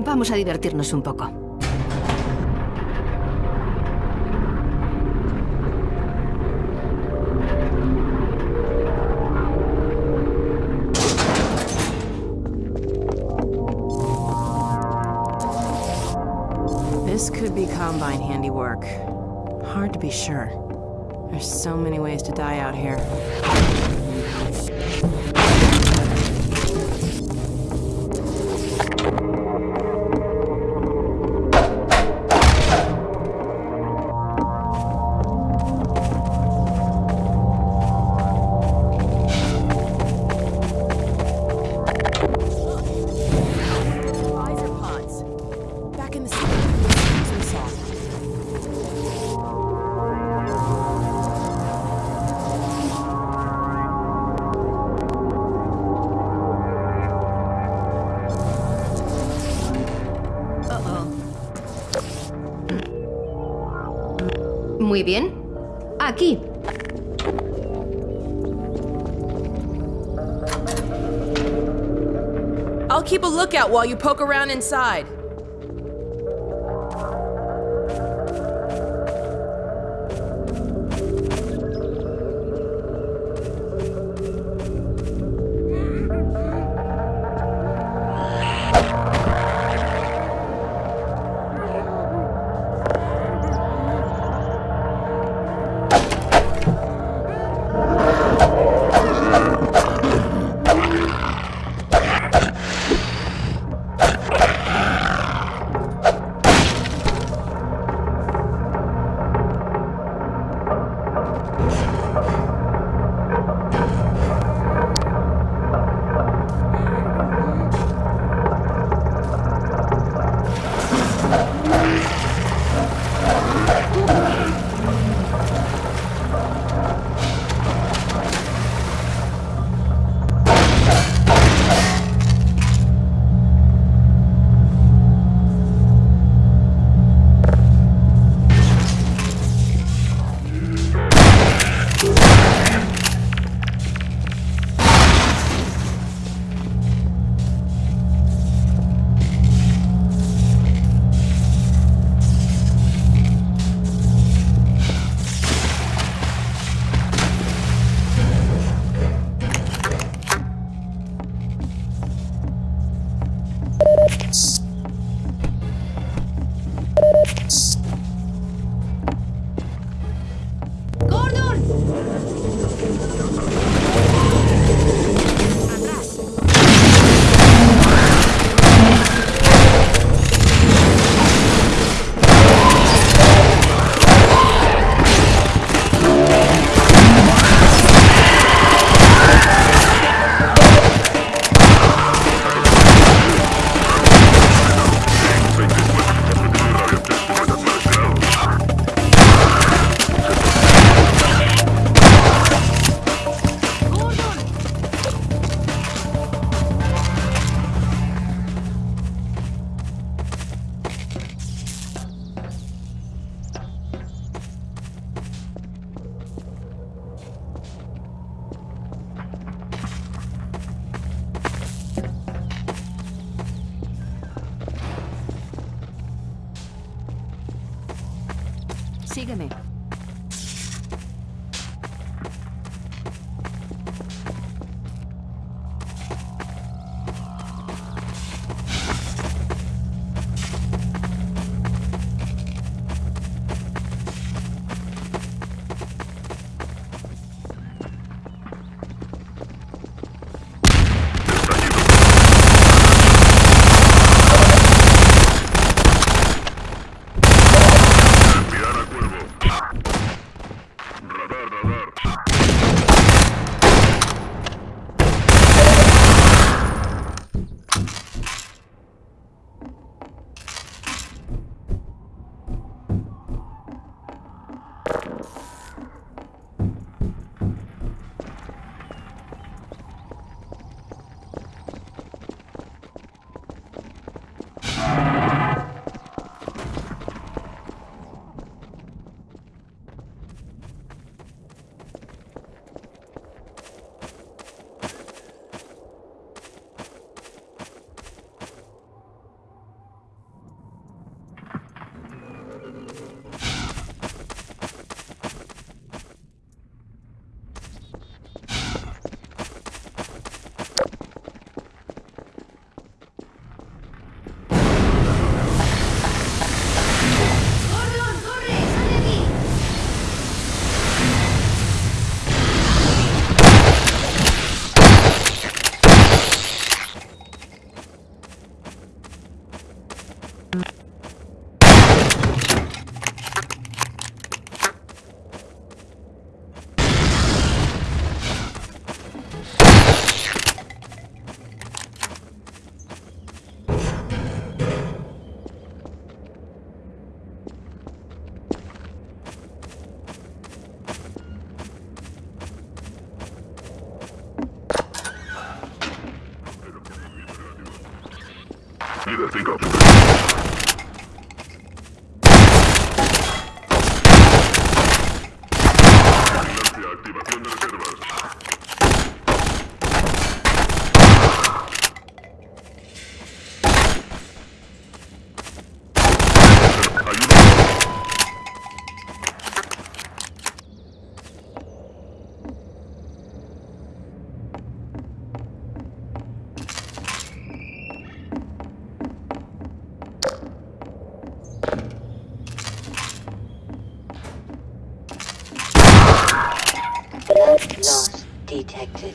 Vamos a divertirnos un poco. This could be Combine handiwork. Hard to be sure. There's so many ways to die out here. Muy bien. Aquí. I'll keep a lookout while you poke around inside. Siga-me. Campeón. Loss detected.